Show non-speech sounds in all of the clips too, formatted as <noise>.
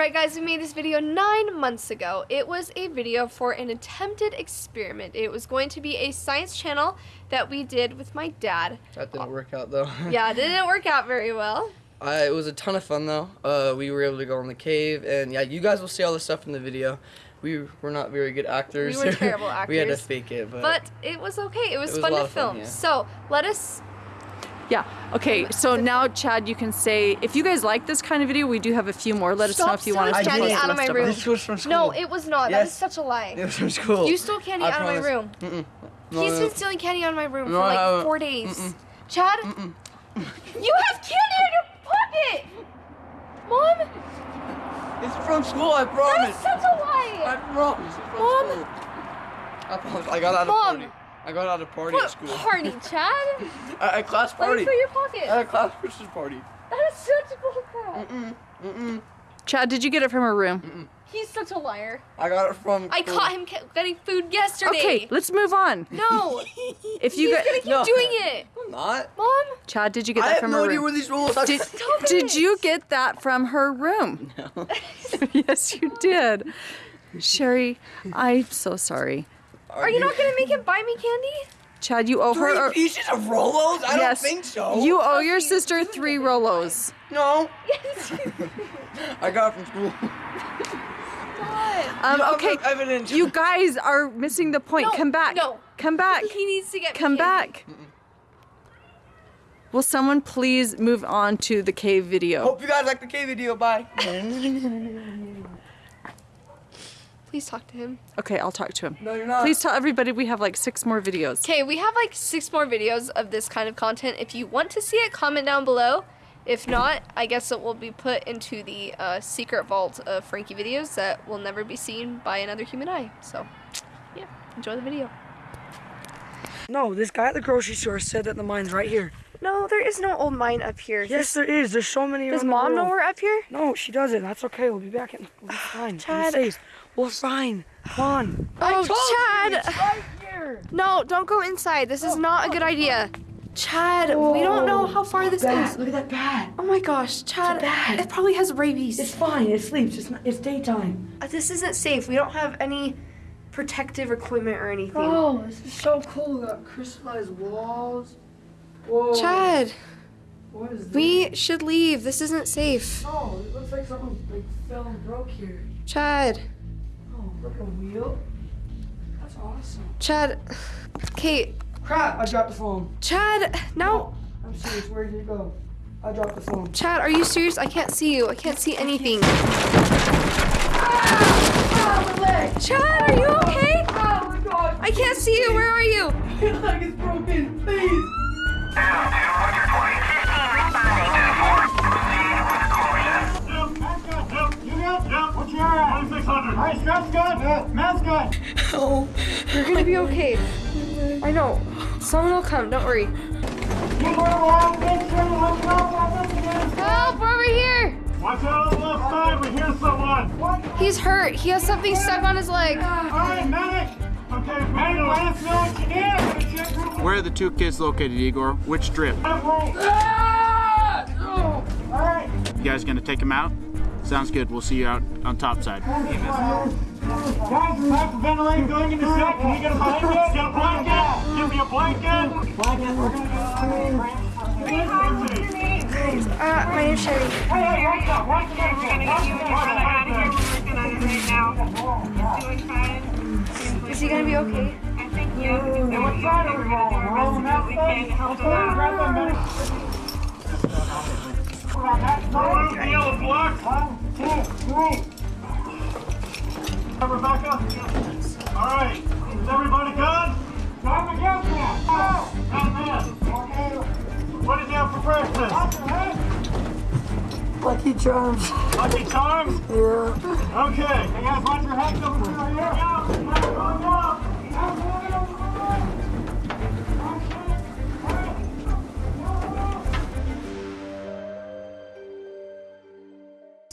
Alright guys, we made this video nine months ago. It was a video for an attempted experiment. It was going to be a science channel that we did with my dad. That didn't work out though. <laughs> yeah, it didn't work out very well. Uh, it was a ton of fun though. Uh, we were able to go in the cave and yeah, you guys will see all the stuff in the video. We were not very good actors. We were <laughs> terrible actors. we had to fake it, but, But it was okay. It was, It was fun to of fun, film. yeah. So let us yeah. Okay. So now, Chad, you can say if you guys like this kind of video, we do have a few more. Let Stop us know if you want us to candy out of my room. This was from school. No, it was not. Yes. That is such a lie. It was from school. You stole candy I out promise. of my room. Mm -mm. No, He's no. been stealing candy out of my room no, for like four days. Mm Chad, you have candy in your pocket. Mom. It's from school. I promise. That is such a lie. I promise. Mom. School. I promise. I got out Mom. of 40. I got out of party What at school. party, <laughs> Chad? At a class Let party. me put your pocket. At a class Christmas party. That is such bull crap. Mm-mm. Mm-mm. Chad, did you get it from her room? He's such a liar. I got it from. I school. caught him getting food yesterday. Okay, let's move on. No, <laughs> If you he's got, gonna keep No. doing it. I'm not. Mom, Chad, did you get I that have from no her idea room? where these rules are. Did, Stop did it. you get that from her room? No. <laughs> yes, you did. Sherry, I'm so sorry. Are you not gonna make him buy me candy? Chad, you owe Three her. or- pieces of Rolos? I yes, don't think so. You owe your sister do three. Rolos. No. Yes. <laughs> I got it from school. God. Um, You have okay, no evidence. you guys are missing the point. No, Come back. no. Come back. He needs to get me Come candy. back. Will someone please move on to the cave video? Hope you guys like the cave video. Bye. <laughs> Please talk to him. Okay, I'll talk to him. no, you're not. Please tell everybody we have like six more videos. Okay, we have like six more videos of this kind of content. If you want to see it, comment down below. If not, I guess it will be put into the uh, secret vault of Frankie videos that will never be seen by another human eye. So, yeah, enjoy the video. No, this guy at the grocery store said that the mine's right here. No, there is no old mine up here. Yes, there is. There's so many. Does around the mom know we're up here? No, she doesn't. That's okay. We'll be back. In, we'll be <sighs> fine. Chad. We're safe. We're fine. Come on. Oh, Chad! Right here. No, don't go inside. This is not a good idea. Chad, we don't know how far this Bat, is. look at that bat. Oh my gosh, Chad, bat. it probably has rabies. It's fine. It sleeps. It's not, it's daytime. Uh, this isn't safe. We don't have any protective equipment or anything. Oh, this is so cool. We got crystallized walls. Whoa. Chad, What is this? we should leave. This isn't safe. Oh, it looks like something like fell and broke here. Chad, Oh, look. That's awesome. Chad, Kate, Crap! I dropped the phone. Chad, no. I'm serious. Where did it go? I dropped the phone. Chad, are you serious? I can't see you. I can't see anything. Ah, my leg! Chad, are you okay? Oh my god! I can't see you. Where are you? <laughs> My leg is broken. Please. <laughs> Oh, you're gonna be okay. I know. Someone will come. Don't worry. Help! We're over here. Watch out on the left side, we hear someone. He's hurt. He has something stuck on his leg. Alright, medic! Okay, medic, let us know what you need. I'm gonna check your Where are the two kids located, Igor? Which strip? Alright. You guys gonna take him out? Sounds good. We'll see you out on top side. Guys, hyperventilating going into sec. Can you get a blanket? Get a blanket! Give me a blanket! Blanket. We're gonna go. Uh, my name's Sherry. Hey, hey, right there, right there. We're gonna get you and your brother out of here. Is he gonna be okay? Hey, what side are we on? We're on the left side? Okay, grab that medic. Blue, yellow, black. One, two, three. Rebecca? All right. Is everybody good? Time to get there. Go. Batman. What did you have for breakfast? Lucky Charms. Lucky Charms? Yeah. Okay. Hey guys, watch your heads over here. Here we go.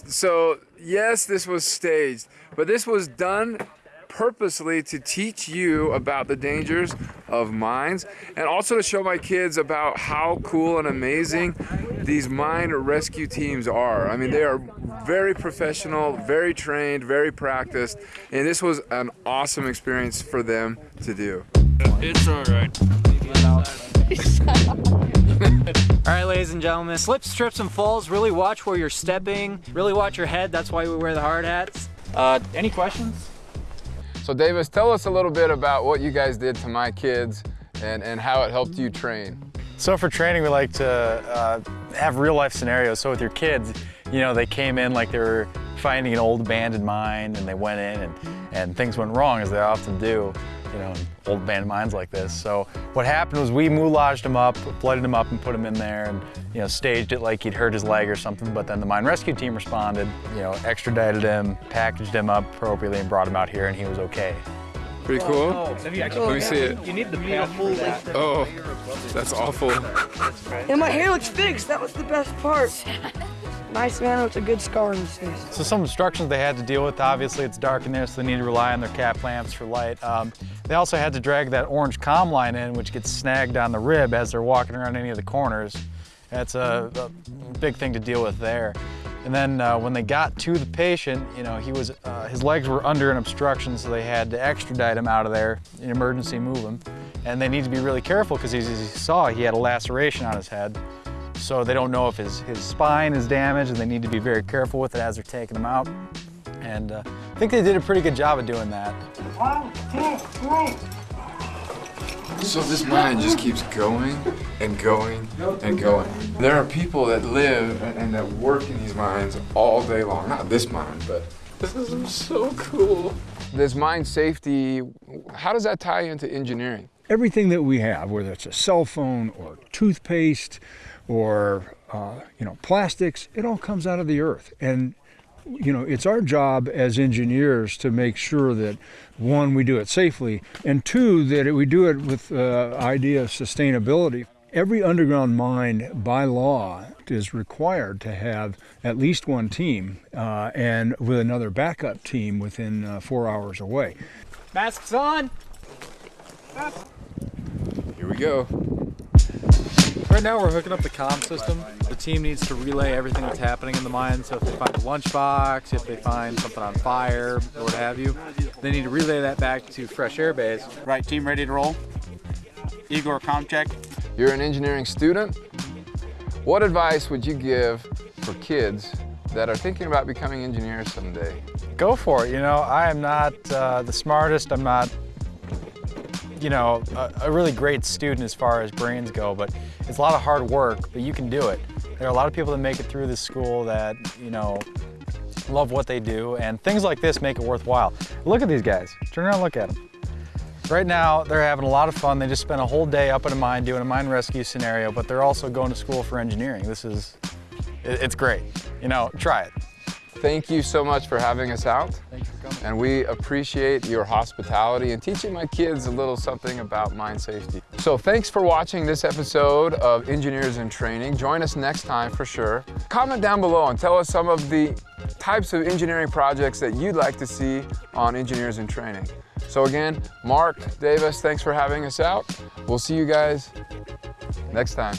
So, yes, this was staged, but this was done purposely to teach you about the dangers of mines and also to show my kids about how cool and amazing these mine rescue teams are. I mean, they are very professional, very trained, very practiced, and this was an awesome experience for them to do. It's alright. All right, ladies and gentlemen, slips, trips, and falls. Really watch where you're stepping. Really watch your head. That's why we wear the hard hats. Uh, any questions? So Davis, tell us a little bit about what you guys did to my kids and, and how it helped you train. So for training, we like to uh, have real life scenarios. So with your kids, you know, they came in like they were finding an old abandoned mine and they went in and, and things went wrong as they often do, you know, in old abandoned mines like this. So what happened was we moulaged him up, flooded him up and put him in there and, you know, staged it like he'd hurt his leg or something. But then the mine rescue team responded, you know, extradited him, packaged him up appropriately and brought him out here and he was okay. Pretty cool. Have you Let me see it. You need the pail for that. Oh, that's awful. And my hair looks fixed. That was the best part. <laughs> Nice man with a good scar on his face. So some instructions they had to deal with, obviously it's dark in there, so they need to rely on their cap lamps for light. Um, they also had to drag that orange comm line in, which gets snagged on the rib as they're walking around any of the corners. That's a, a big thing to deal with there. And then uh, when they got to the patient, you know, he was, uh, his legs were under an obstruction, so they had to extradite him out of there, in emergency move him. And they need to be really careful because as you saw, he had a laceration on his head. So they don't know if his, his spine is damaged and they need to be very careful with it as they're taking him out. And uh, I think they did a pretty good job of doing that. One, two, three. So this mine just keeps going and going and going. There are people that live and that work in these mines all day long. Not this mine, but this is so cool. This mine safety, how does that tie into engineering? Everything that we have, whether it's a cell phone or toothpaste or uh, you know plastics, it all comes out of the earth. And you know it's our job as engineers to make sure that one we do it safely, and two that we do it with the uh, idea of sustainability. Every underground mine by law is required to have at least one team uh, and with another backup team within uh, four hours away. Masks on. Here we go. Right now we're hooking up the comm system. The team needs to relay everything that's happening in the mine. So if they find a lunchbox, if they find something on fire, or what have you, they need to relay that back to Fresh Air Base. Right, team ready to roll? Igor, com check. You're an engineering student. What advice would you give for kids that are thinking about becoming engineers someday? Go for it. You know, I am not uh, the smartest. I'm not, you know, a, a really great student as far as brains go, but it's a lot of hard work, but you can do it. There are a lot of people that make it through this school that, you know, love what they do, and things like this make it worthwhile. Look at these guys. Turn around look at them. Right now, they're having a lot of fun. They just spent a whole day up in a mine doing a mine rescue scenario, but they're also going to school for engineering. This is, it- it's great. You know, try it. Thank you so much for having us out. Thank you for coming. And we appreciate your hospitality and teaching my kids a little something about mine safety. So thanks for watching this episode of Engineers in Training. Join us next time for sure. Comment down below and tell us some of the types of engineering projects that you'd like to see on Engineers in Training. So again, Mark, Davis, thanks for having us out. We'll see you guys next time.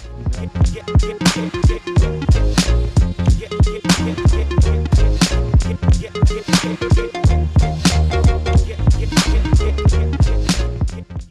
Música